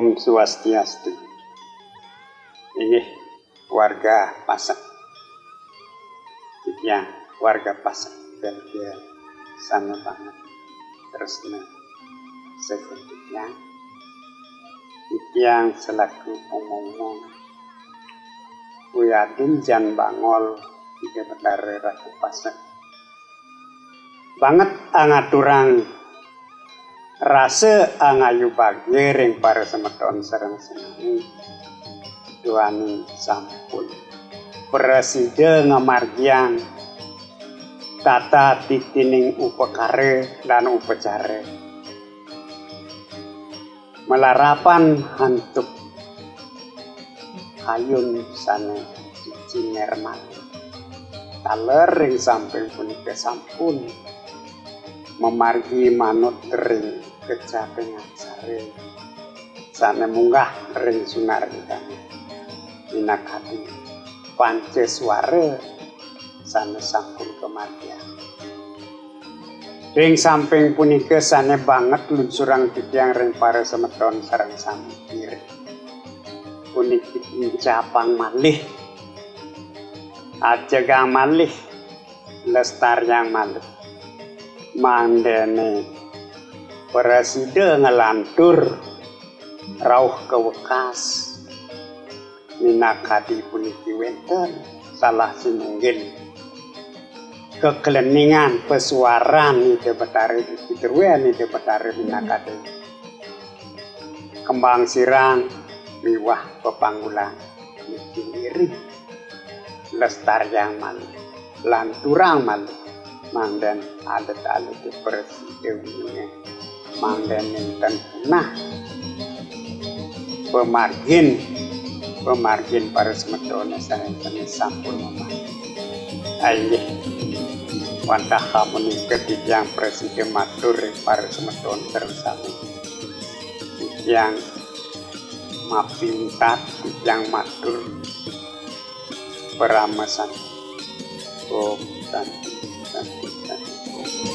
Om Swastiastu. Ini warga Pasek. Ya, warga Pasek. Belgia sana banget. Terus nih, selanjutnya yang selaku ngomong Uyadin jan bangol tiga bedare raku pasek banget angaturang rasa angayu bagi ring para semeton serang senang duani sampun. Preside ngamargian tata titining upekare dan upecare melarapan hantuk. Ayun sana cinerman talering samping punika sampun. Memargi manut ring kecapengan sare. Sana munggah ring sunar kami minakati panceswara sana sampun kematian. Ring samping punika sana banget lunsurang titiang ring para semeton sarang sami kiri unik capang malih. Ajagang malih. Lestar yang malih. Mandene preside ngelantur rauh kewekas. Minakati puniki wenten salah sinunggil kekeleningan pesuaran itu betari itu itu betari minakati kembang sirang miwah pepanggulan diri. Lestar yang malu lanturang malu mangdan adat adat ninten punah pemargin pemargin para semetona saya sampun mama ayo wantah kamu ketiga presiden matur para semeton terus yang mapintat yang matur peramasan Santi Santi Om.